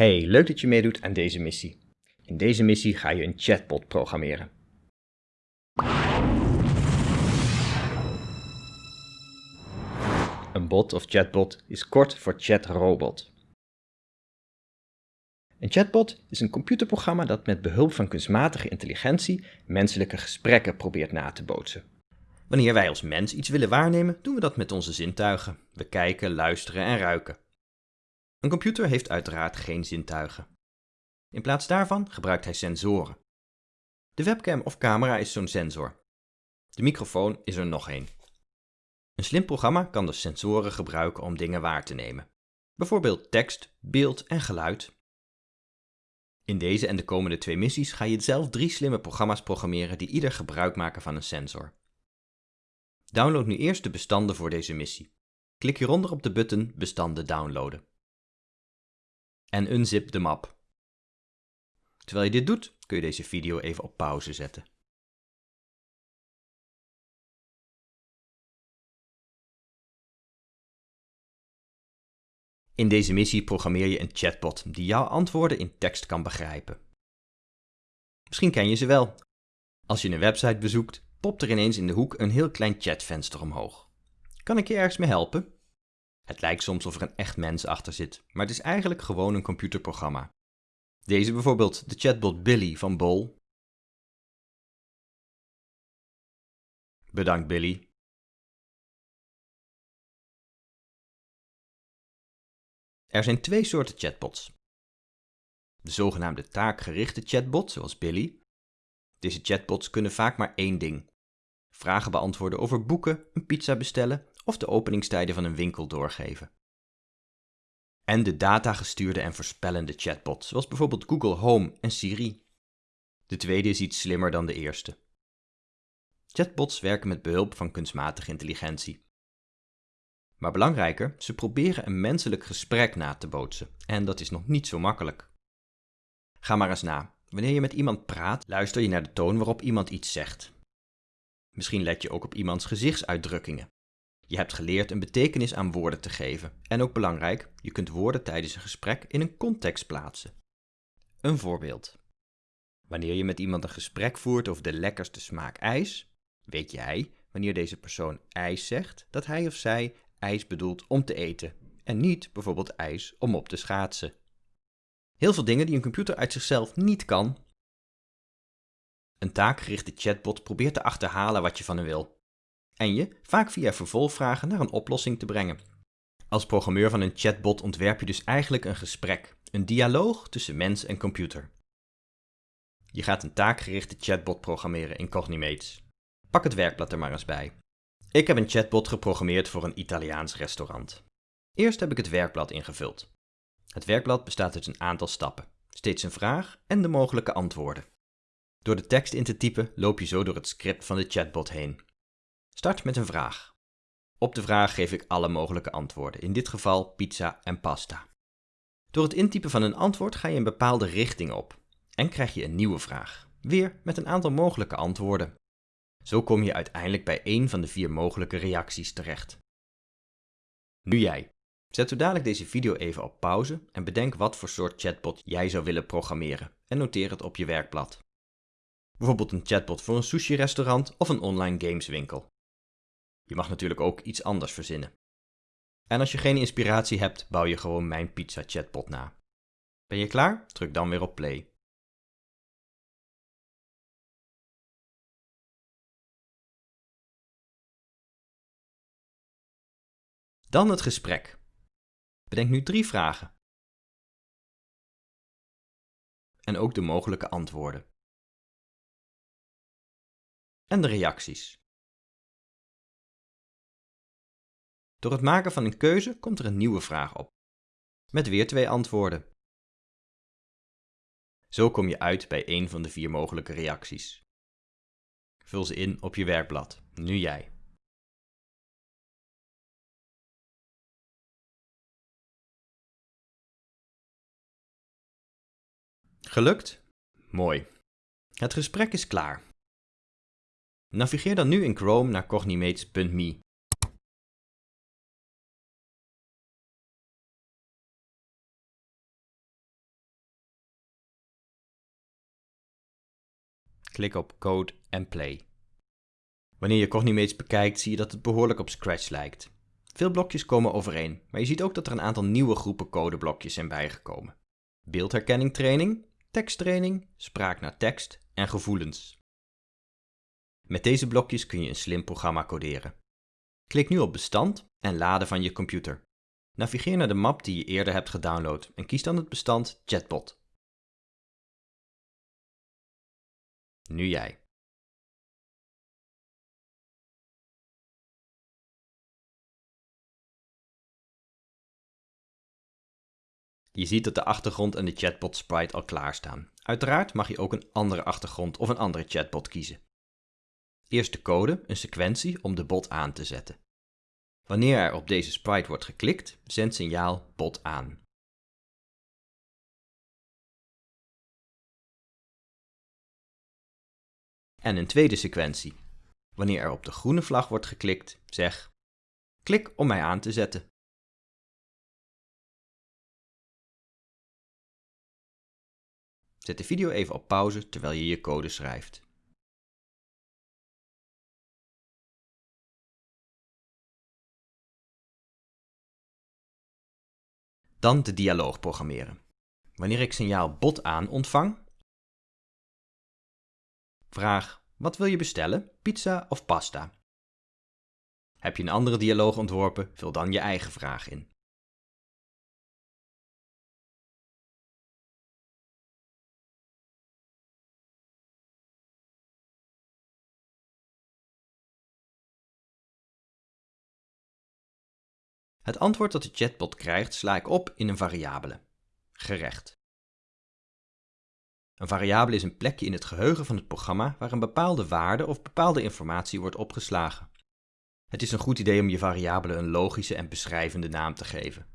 Hey, leuk dat je meedoet aan deze missie. In deze missie ga je een chatbot programmeren. Een bot of chatbot is kort voor chatrobot. Een chatbot is een computerprogramma dat met behulp van kunstmatige intelligentie menselijke gesprekken probeert na te bootsen. Wanneer wij als mens iets willen waarnemen, doen we dat met onze zintuigen. We kijken, luisteren en ruiken. Een computer heeft uiteraard geen zintuigen. In plaats daarvan gebruikt hij sensoren. De webcam of camera is zo'n sensor. De microfoon is er nog één. Een slim programma kan de sensoren gebruiken om dingen waar te nemen. Bijvoorbeeld tekst, beeld en geluid. In deze en de komende twee missies ga je zelf drie slimme programma's programmeren die ieder gebruik maken van een sensor. Download nu eerst de bestanden voor deze missie. Klik hieronder op de button Bestanden downloaden. En unzip de map. Terwijl je dit doet, kun je deze video even op pauze zetten. In deze missie programmeer je een chatbot die jouw antwoorden in tekst kan begrijpen. Misschien ken je ze wel. Als je een website bezoekt, popt er ineens in de hoek een heel klein chatvenster omhoog. Kan ik je ergens mee helpen? Het lijkt soms of er een echt mens achter zit, maar het is eigenlijk gewoon een computerprogramma. Deze bijvoorbeeld de chatbot Billy van Bol. Bedankt Billy. Er zijn twee soorten chatbots. De zogenaamde taakgerichte chatbot, zoals Billy. Deze chatbots kunnen vaak maar één ding. Vragen beantwoorden over boeken, een pizza bestellen of de openingstijden van een winkel doorgeven. En de datagestuurde en voorspellende chatbots, zoals bijvoorbeeld Google Home en Siri. De tweede is iets slimmer dan de eerste. Chatbots werken met behulp van kunstmatige intelligentie. Maar belangrijker, ze proberen een menselijk gesprek na te bootsen. En dat is nog niet zo makkelijk. Ga maar eens na. Wanneer je met iemand praat, luister je naar de toon waarop iemand iets zegt. Misschien let je ook op iemands gezichtsuitdrukkingen. Je hebt geleerd een betekenis aan woorden te geven. En ook belangrijk, je kunt woorden tijdens een gesprek in een context plaatsen. Een voorbeeld. Wanneer je met iemand een gesprek voert over de lekkerste smaak ijs, weet jij, wanneer deze persoon ijs zegt, dat hij of zij ijs bedoelt om te eten en niet bijvoorbeeld ijs om op te schaatsen. Heel veel dingen die een computer uit zichzelf niet kan. Een taakgerichte chatbot probeert te achterhalen wat je van hem wil en je, vaak via vervolgvragen, naar een oplossing te brengen. Als programmeur van een chatbot ontwerp je dus eigenlijk een gesprek, een dialoog tussen mens en computer. Je gaat een taakgerichte chatbot programmeren in Cognimates. Pak het werkblad er maar eens bij. Ik heb een chatbot geprogrammeerd voor een Italiaans restaurant. Eerst heb ik het werkblad ingevuld. Het werkblad bestaat uit een aantal stappen, steeds een vraag en de mogelijke antwoorden. Door de tekst in te typen loop je zo door het script van de chatbot heen. Start met een vraag. Op de vraag geef ik alle mogelijke antwoorden, in dit geval pizza en pasta. Door het intypen van een antwoord ga je een bepaalde richting op en krijg je een nieuwe vraag, weer met een aantal mogelijke antwoorden. Zo kom je uiteindelijk bij één van de vier mogelijke reacties terecht. Nu jij. Zet zo dadelijk deze video even op pauze en bedenk wat voor soort chatbot jij zou willen programmeren en noteer het op je werkblad. Bijvoorbeeld een chatbot voor een sushi-restaurant of een online gameswinkel. Je mag natuurlijk ook iets anders verzinnen. En als je geen inspiratie hebt, bouw je gewoon mijn pizza chatbot na. Ben je klaar? Druk dan weer op play. Dan het gesprek. Bedenk nu drie vragen. En ook de mogelijke antwoorden. En de reacties. Door het maken van een keuze komt er een nieuwe vraag op, met weer twee antwoorden. Zo kom je uit bij één van de vier mogelijke reacties. Vul ze in op je werkblad, nu jij. Gelukt? Mooi. Het gesprek is klaar. Navigeer dan nu in Chrome naar cognimates.me Klik op Code en Play. Wanneer je Cognimates bekijkt, zie je dat het behoorlijk op Scratch lijkt. Veel blokjes komen overeen, maar je ziet ook dat er een aantal nieuwe groepen codeblokjes zijn bijgekomen. Beeldherkenning training, teksttraining, spraak naar tekst en gevoelens. Met deze blokjes kun je een slim programma coderen. Klik nu op bestand en laden van je computer. Navigeer naar de map die je eerder hebt gedownload en kies dan het bestand Chatbot. Nu jij. Je ziet dat de achtergrond en de chatbot sprite al klaarstaan. Uiteraard mag je ook een andere achtergrond of een andere chatbot kiezen. Eerst de code, een sequentie om de bot aan te zetten. Wanneer er op deze sprite wordt geklikt, zendt signaal bot aan. En een tweede sequentie. Wanneer er op de groene vlag wordt geklikt, zeg klik om mij aan te zetten. Zet de video even op pauze terwijl je je code schrijft. Dan de dialoog programmeren. Wanneer ik signaal bot aan ontvang, vraag wat wil je bestellen, pizza of pasta? Heb je een andere dialoog ontworpen, vul dan je eigen vraag in. Het antwoord dat de chatbot krijgt sla ik op in een variabele. Gerecht. Een variabele is een plekje in het geheugen van het programma waar een bepaalde waarde of bepaalde informatie wordt opgeslagen. Het is een goed idee om je variabele een logische en beschrijvende naam te geven.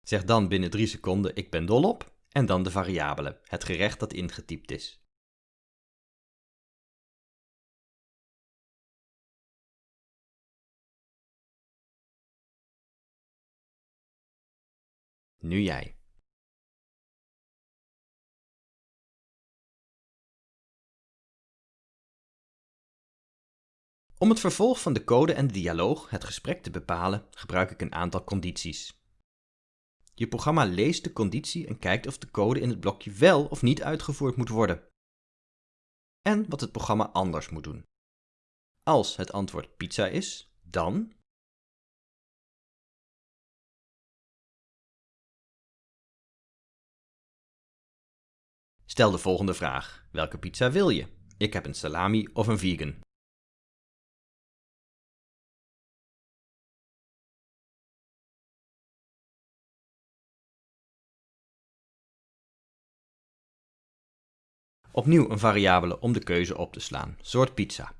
Zeg dan binnen 3 seconden ik ben dol op en dan de variabele, het gerecht dat ingetypt is. Nu jij. Om het vervolg van de code en de dialoog, het gesprek te bepalen, gebruik ik een aantal condities. Je programma leest de conditie en kijkt of de code in het blokje wel of niet uitgevoerd moet worden. En wat het programma anders moet doen. Als het antwoord pizza is, dan Stel de volgende vraag. Welke pizza wil je? Ik heb een salami of een vegan. Opnieuw een variabele om de keuze op te slaan. Soort pizza.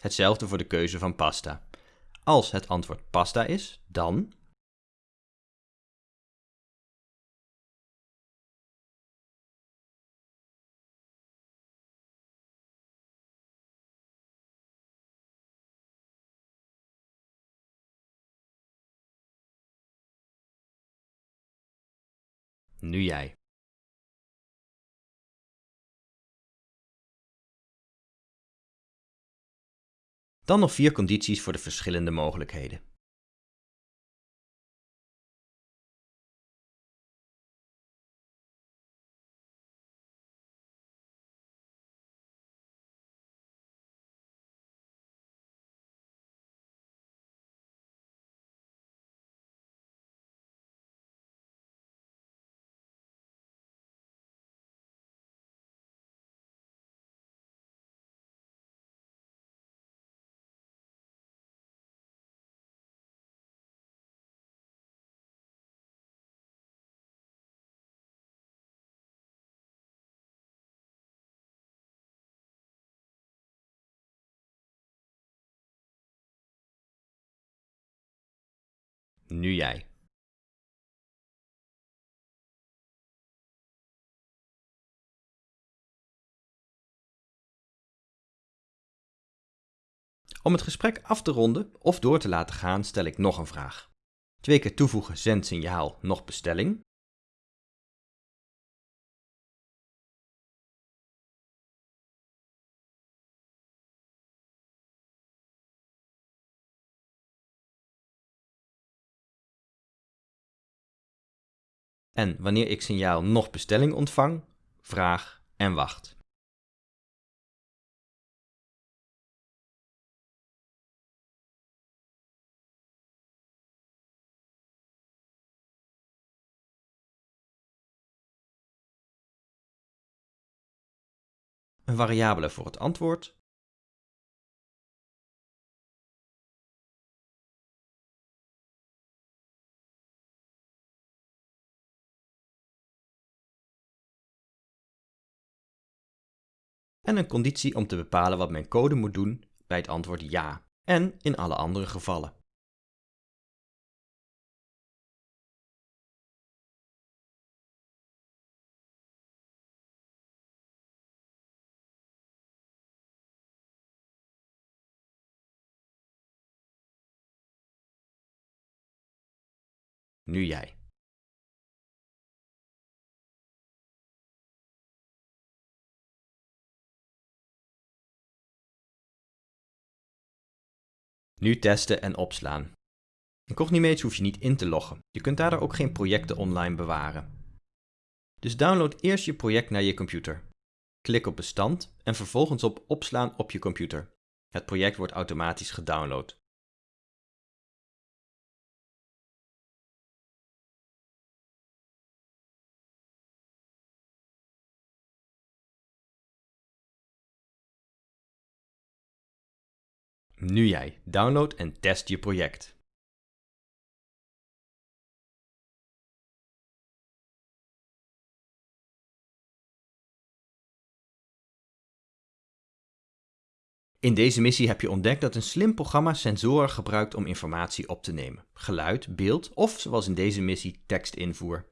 Hetzelfde voor de keuze van pasta. Als het antwoord pasta is, dan Nu jij. Dan nog vier condities voor de verschillende mogelijkheden. nu jij. Om het gesprek af te ronden of door te laten gaan stel ik nog een vraag. Twee keer toevoegen zendsignaal nog bestelling En wanneer ik signaal nog bestelling ontvang, vraag en wacht. Een variabele voor het antwoord en een conditie om te bepalen wat mijn code moet doen bij het antwoord ja en in alle andere gevallen. Nu jij. Nu testen en opslaan. In Cognimates hoef je niet in te loggen. Je kunt daardoor ook geen projecten online bewaren. Dus download eerst je project naar je computer. Klik op bestand en vervolgens op opslaan op je computer. Het project wordt automatisch gedownload. Nu jij. Download en test je project. In deze missie heb je ontdekt dat een slim programma sensoren gebruikt om informatie op te nemen. Geluid, beeld of, zoals in deze missie, tekstinvoer.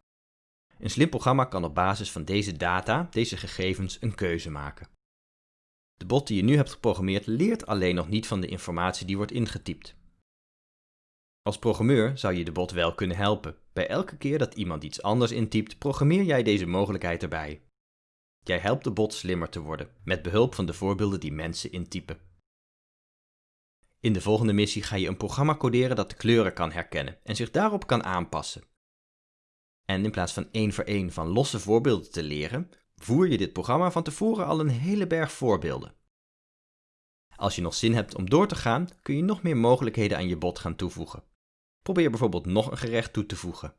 Een slim programma kan op basis van deze data, deze gegevens, een keuze maken. De bot die je nu hebt geprogrammeerd leert alleen nog niet van de informatie die wordt ingetypt. Als programmeur zou je de bot wel kunnen helpen. Bij elke keer dat iemand iets anders intypt, programmeer jij deze mogelijkheid erbij. Jij helpt de bot slimmer te worden, met behulp van de voorbeelden die mensen intypen. In de volgende missie ga je een programma coderen dat de kleuren kan herkennen en zich daarop kan aanpassen. En in plaats van één voor één van losse voorbeelden te leren, voer je dit programma van tevoren al een hele berg voorbeelden. Als je nog zin hebt om door te gaan, kun je nog meer mogelijkheden aan je bot gaan toevoegen. Probeer bijvoorbeeld nog een gerecht toe te voegen.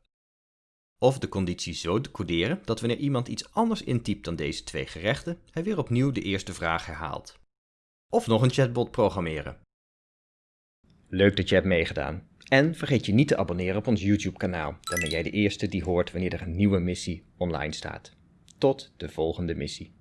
Of de conditie zo te coderen dat wanneer iemand iets anders intypt dan deze twee gerechten, hij weer opnieuw de eerste vraag herhaalt. Of nog een chatbot programmeren. Leuk dat je hebt meegedaan. En vergeet je niet te abonneren op ons YouTube kanaal, dan ben jij de eerste die hoort wanneer er een nieuwe missie online staat. Tot de volgende missie.